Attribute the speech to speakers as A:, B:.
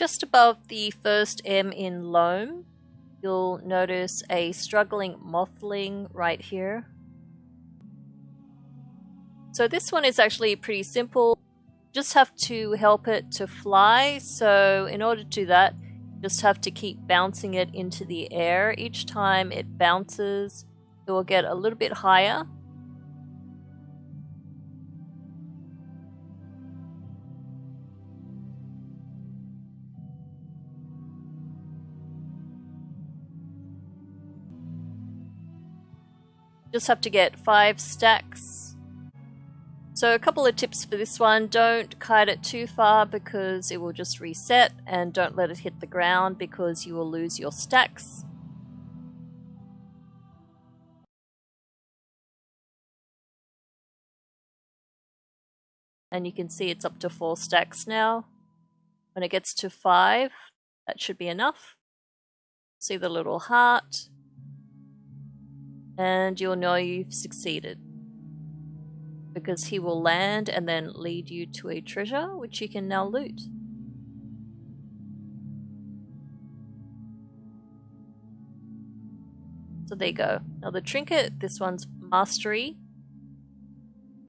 A: just above the first M in loam, you'll notice a struggling mothling right here. So this one is actually pretty simple. Just have to help it to fly. So in order to do that, just have to keep bouncing it into the air. Each time it bounces, it will get a little bit higher. Just have to get five stacks. So a couple of tips for this one, don't kite it too far because it will just reset and don't let it hit the ground because you will lose your stacks. And you can see it's up to four stacks now. When it gets to five, that should be enough. See the little heart and you'll know you've succeeded. Because he will land and then lead you to a treasure which you can now loot. So there you go. Now the trinket, this one's mastery.